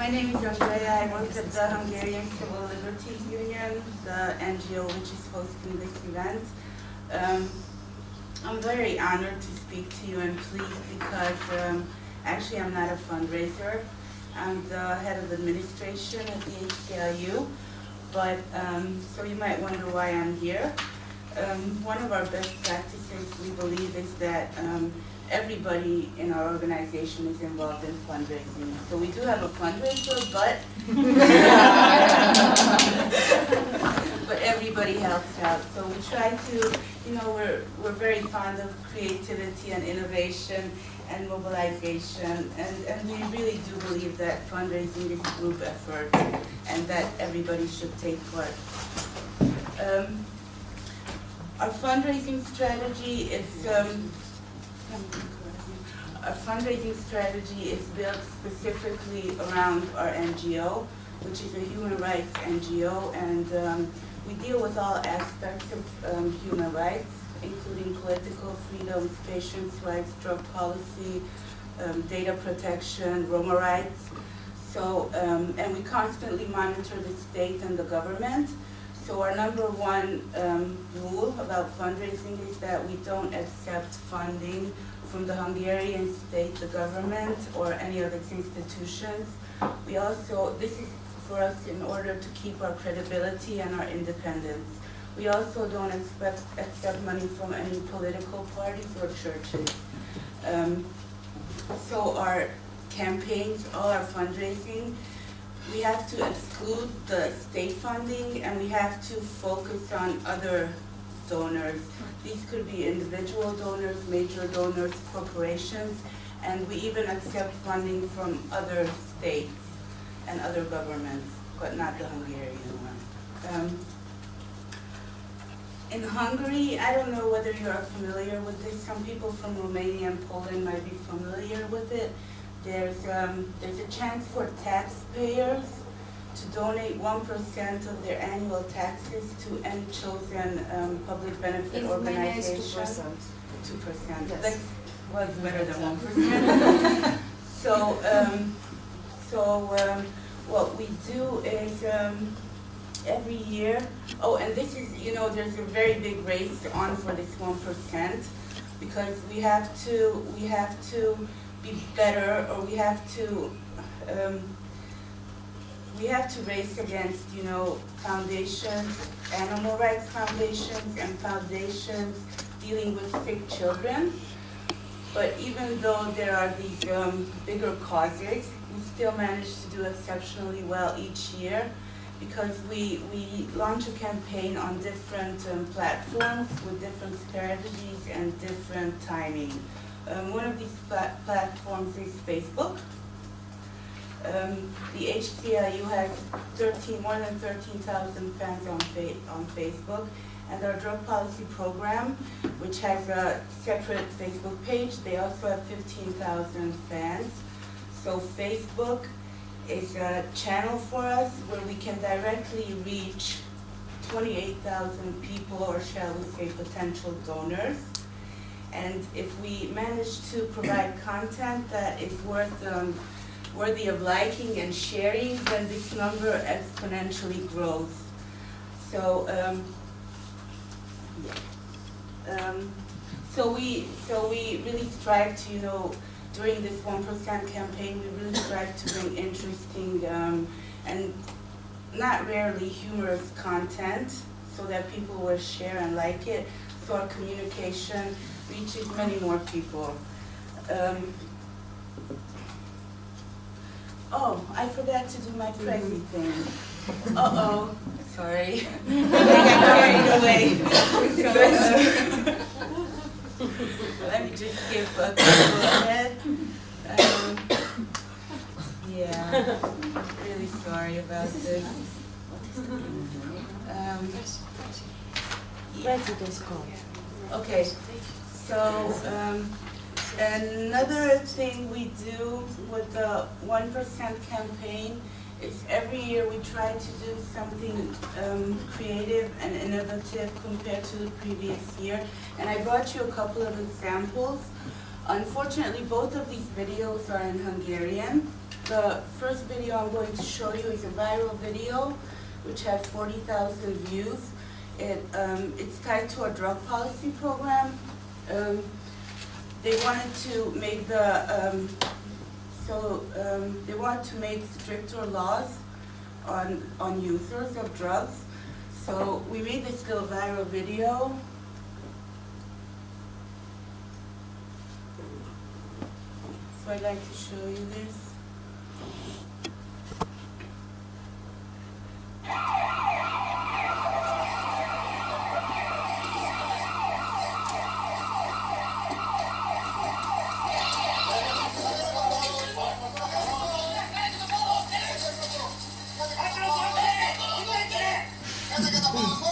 My name is Andrea. I work at the Hungarian Civil Liberties Union, the NGO which is hosting this event. Um, I'm very honored to speak to you and pleased because um, actually I'm not a fundraiser. I'm the head of administration at the HCLU, but um, so you might wonder why I'm here. Um, one of our best practices, we believe, is that um, everybody in our organization is involved in fundraising. So we do have a fundraiser, but but everybody helps out. So we try to, you know, we're we're very fond of creativity and innovation and mobilization, and and we really do believe that fundraising is a group effort, and that everybody should take part. Um, our fundraising strategy is um, our fundraising strategy is built specifically around our NGO, which is a human rights NGO, and um, we deal with all aspects of um, human rights, including political freedoms, patients' rights, drug policy, um, data protection, Roma rights. So, um, and we constantly monitor the state and the government. So our number one um, rule about fundraising is that we don't accept funding from the Hungarian state, the government, or any other institutions. We also, this is for us in order to keep our credibility and our independence. We also don't expect, accept money from any political parties or churches. Um, so our campaigns, all our fundraising, we have to exclude the state funding and we have to focus on other donors. These could be individual donors, major donors, corporations, and we even accept funding from other states and other governments, but not the Hungarian one. Um, in Hungary, I don't know whether you are familiar with this. Some people from Romania and Poland might be familiar with it. There's, um, there's a chance for taxpayers to donate 1% of their annual taxes to any chosen um, public benefit it's organization. 2%. 2%. Yes. That was better than 1%. so, um, so um, what we do is um, every year, oh, and this is, you know, there's a very big race on for this 1% because we have to, we have to be better or we have to, um, we have to race against, you know, foundations, animal rights foundations and foundations dealing with sick children. But even though there are these um, bigger causes, we still manage to do exceptionally well each year because we, we launch a campaign on different um, platforms with different strategies and different timing. Um, one of these pla platforms is Facebook. Um, the HCLU has 13, more than 13,000 fans on, fa on Facebook, and our drug policy program, which has a separate Facebook page, they also have 15,000 fans. So Facebook is a channel for us where we can directly reach 28,000 people, or shall we say potential donors. And if we manage to provide content that is worth um, worthy of liking and sharing, then this number exponentially grows. So, um, yeah. Um, so we so we really strive to, you know, during this one percent campaign, we really strive to bring interesting um, and not rarely humorous content so that people will share and like it. So our communication reaches many more people. Um, oh, I forgot to do my crazy thing. Uh-oh, sorry. I got carried away. Let me just give a couple head. Um, yeah, really sorry about this. Um, yeah. President's call. Okay, so, um, another thing we do with the one percent campaign is every year we try to do something, um, creative and innovative compared to the previous year. And I brought you a couple of examples. Unfortunately, both of these videos are in Hungarian, the first video I'm going to show you is a viral video which had 40,000 views. It, um, it's tied to a drug policy program. Um, they wanted to make the, um, so um, they wanted to make stricter laws on, on users of drugs. So we made this little viral video. So I'd like to show you this. A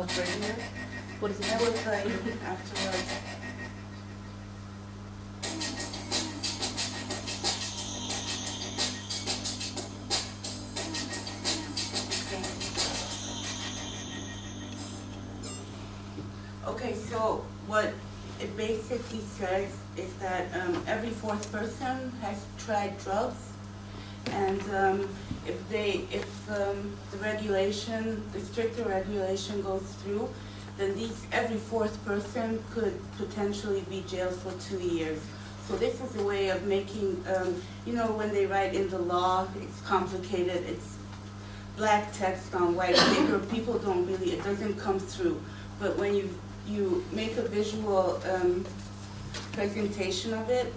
Here? What is it? Was right afterwards. Okay, so what it basically says is that um, every fourth person has tried drugs, um, if they, if um, the regulation, the stricter regulation goes through, then these, every fourth person could potentially be jailed for two years. So this is a way of making, um, you know, when they write in the law, it's complicated, it's black text on white paper, people don't really, it doesn't come through. But when you, you make a visual um, presentation of it,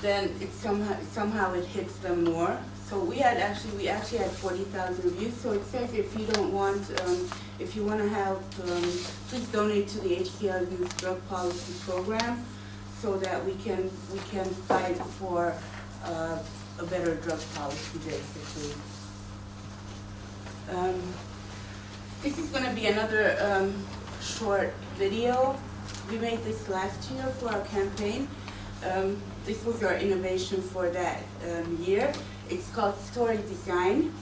then it somehow, somehow it hits them more. So we had actually, we actually had forty thousand views, so it says if you don't want, um, if you wanna help, um, please donate to the HCLU Drug Policy Program so that we can, we can fight for, uh, a better drug policy basically. Um, this is gonna be another, um, short video. We made this last year for our campaign. Um, this was our innovation for that, um, year. It's called Story Design.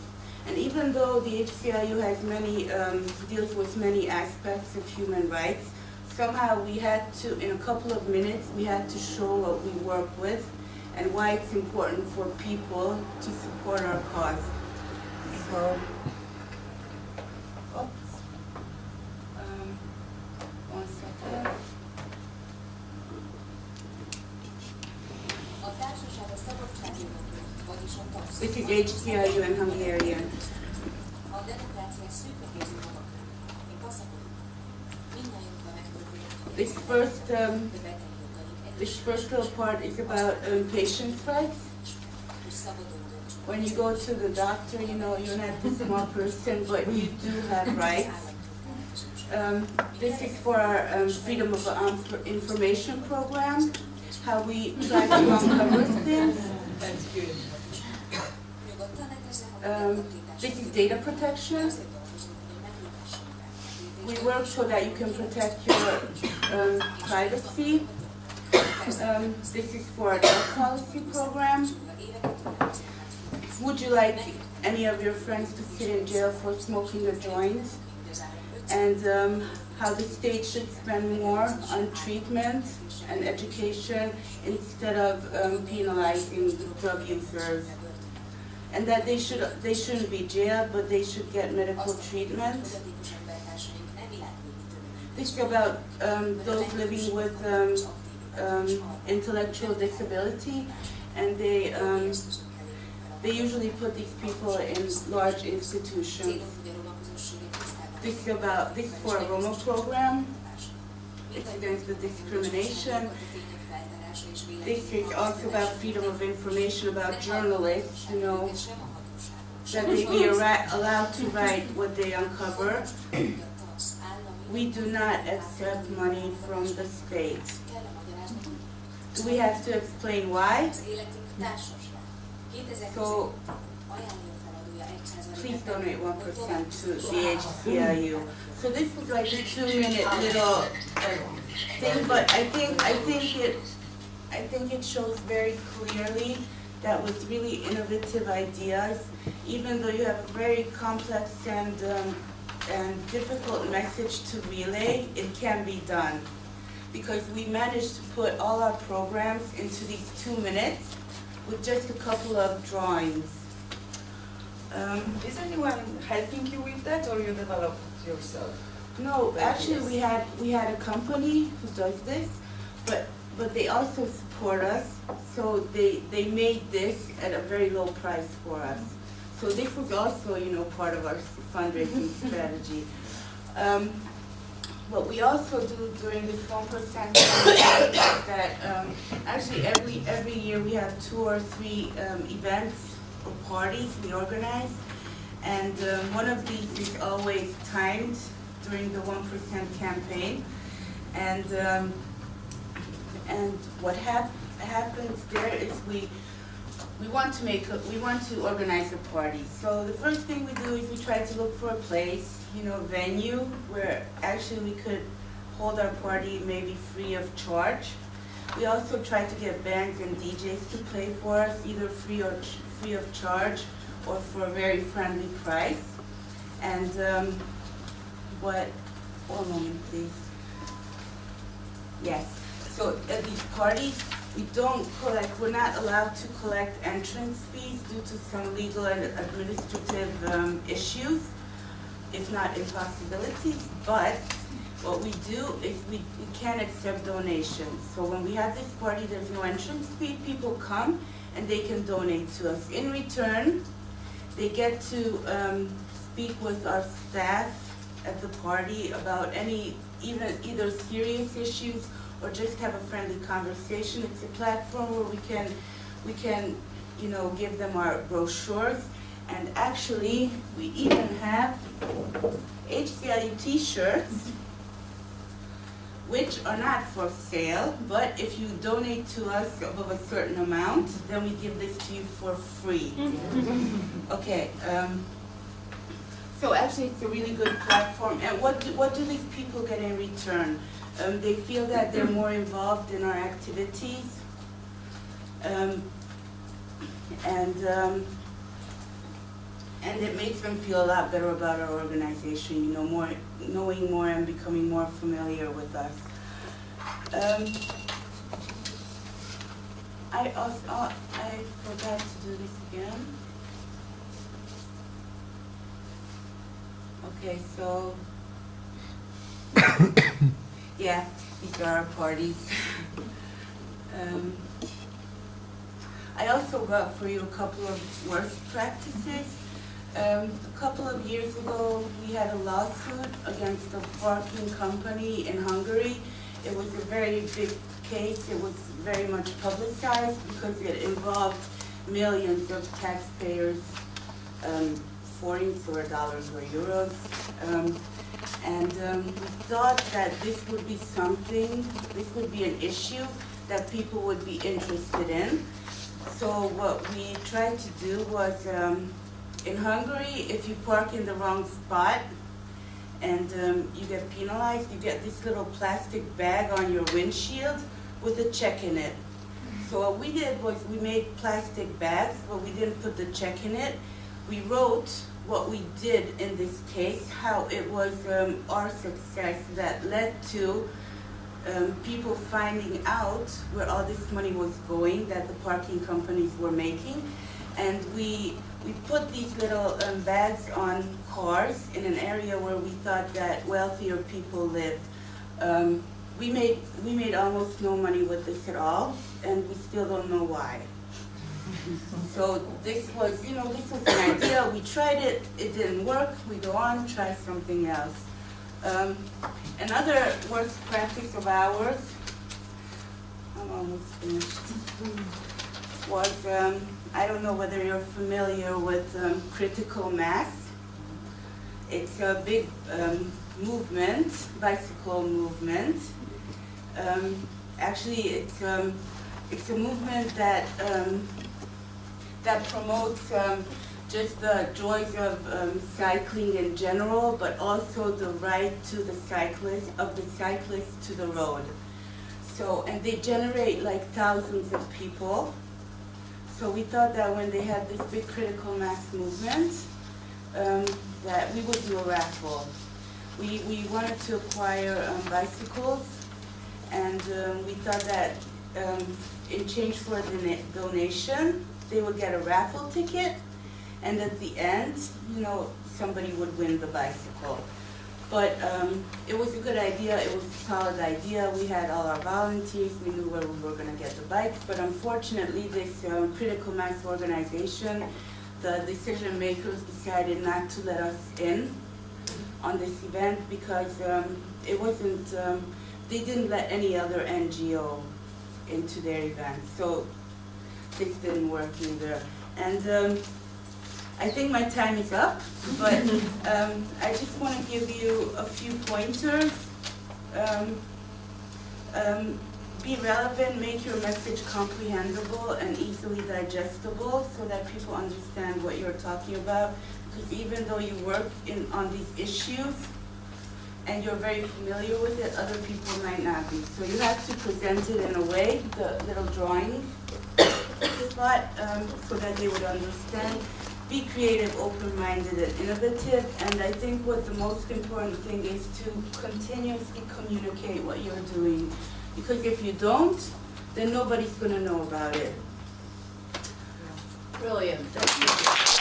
And even though the HCLU has many, um, deals with many aspects of human rights, somehow we had to, in a couple of minutes, we had to show what we work with and why it's important for people to support our cause. So, oops. Um, one second. A társaság a szabadságjogot, vagyis a TASZ. This is HCLU in Hungarian. A demokrácia szűkbe érzi magakra. Mi kaszakodunk. Hogy This first, um, this first little part is about um, patients' rights. When you go to the doctor, you know, you're not a small person, but you do have rights. Um, this is for our um, Freedom of um, Information program, how we try to uncover things. Legyezen, hogy Um, is data protection. We work so that you can protect your um, privacy. Um, this is for drug policy program. Would you like any of your friends to sit in jail for smoking a joint? And um, how the state should spend more on treatment and education instead of um, penalizing drug users. And that they should they shouldn't be jailed, but they should get medical treatment. This is about um, those living with um, um, intellectual disability, and they um, they usually put these people in large institutions. This is about this for a Roma program. It's against the discrimination. This is also about freedom of information about journalists, you know, that they be allowed to write what they uncover. We do not accept money from the state. Do we have to explain why? Az életünk társas. 2000 So please donate one percent to the HCLU. So this was like a two-minute little uh, thing, but I think, I think it, I think it shows very clearly that with really innovative ideas, even though you have a very complex and, um, and difficult message to relay, it can be done. Because we managed to put all our programs into these two minutes with just a couple of drawings. Um, Is anyone helping you with that or you develop yourself? No, actually, we had, we had a company who does this, but, but they also support us, so they, they made this at a very low price for us. So this was also, you know, part of our fundraising strategy. Um, what we also do during this one percent is that, um, actually, every, every year we have two or three, um, events or parties we organize. And, um, one of these is always timed during the one percent campaign. And, um, and what hap- happens there is we, we want to make, a- we want to organize a party. So the first thing we do is we try to look for a place, you know, venue where actually we could hold our party maybe free of charge. We also try to get bands and DJs to play for us, either free or free of charge or for a very friendly price. And, um, what, one moment please. Yes, so at these parties, we don't collect, we're not allowed to collect entrance fees due to some legal and administrative um, issues, if not impossibilities, but what we do is we, we can accept donations. So when we have this party, there's no entrance fee, people come and they can donate to us. In return, they get to um, speak with our staff at the party about any, even either serious issues or just have a friendly conversation. It's a platform where we can, we can, you know, give them our brochures. And actually, we even have HCLU t-shirts, which are not for sale, but if you donate to us above a certain amount, then we give this to you for free. Okay, um, so actually, it's a really good platform, and what do, what do these people get in return? Um, they feel that they're more involved in our activities. Um, and, um, and it makes them feel a lot better about our organization, you know, more, knowing more and becoming more familiar with us. Um, I also, uh, I forgot to do this again. Okay, so. Yeah, these are our parties. Um, I also got for you a couple of worst practices. Um, a couple of years ago, we had a lawsuit against a parking company in Hungary. It was a very big case, it was very much publicized because it involved millions of taxpayers, um, forints or dollars or euros. Um, and um, we thought that this would be something, this would be an issue that people would be interested in. So what we tried to do was, um, in Hungary, if you park in the wrong spot and um, you get penalized, you get this little plastic bag on your windshield with a check in it. So what we did was we made plastic bags, but we didn't put the check in it. We wrote what we did in this case, how it was um, our success that led to um, people finding out where all this money was going that the parking companies were making. And we, we put these little um, bags on cars in an area where we thought that wealthier people lived. Um, we made, we made almost no money with this at all, and we still don't know why. So this was, you know, this was an idea, we tried it, it didn't work, we go on, try something else. Um, another worst practice of ours, I'm almost finished, was, um, I don't know whether you're familiar with um, critical mass. It's a big um, movement, bicycle movement. Um, actually, it's, um, it's a movement that that promotes um, just the joys of um, cycling in general, but also the right to the cyclist, of the cyclist to the road. So, and they generate like thousands of people. So we thought that when they had this big critical mass movement, um, that we would do a raffle. We, we wanted to acquire um, bicycles, and um, we thought that um, in change for a donation, they would get a raffle ticket, and at the end, you know, somebody would win the bicycle. But um, it was a good idea, it was a solid idea, we had all our volunteers, we knew where we were gonna get the bikes, but unfortunately, this um, critical mass organization, the decision makers decided not to let us in on this event because um, it wasn't, um, they didn't let any other NGO into their event, so this didn't work either. And um, I think my time is up, but um, I just want to give you a few pointers. Um, um, be relevant, make your message comprehensible and easily digestible so that people understand what you're talking about. Because even though you work in, on these issues and you're very familiar with it, other people might not be. So you have to present it in a way, the little drawing spot, um, so that they would understand. Be creative, open-minded, and innovative, and I think what the most important thing is to continuously communicate what you're doing. Because if you don't, then nobody's gonna know about it. Brilliant.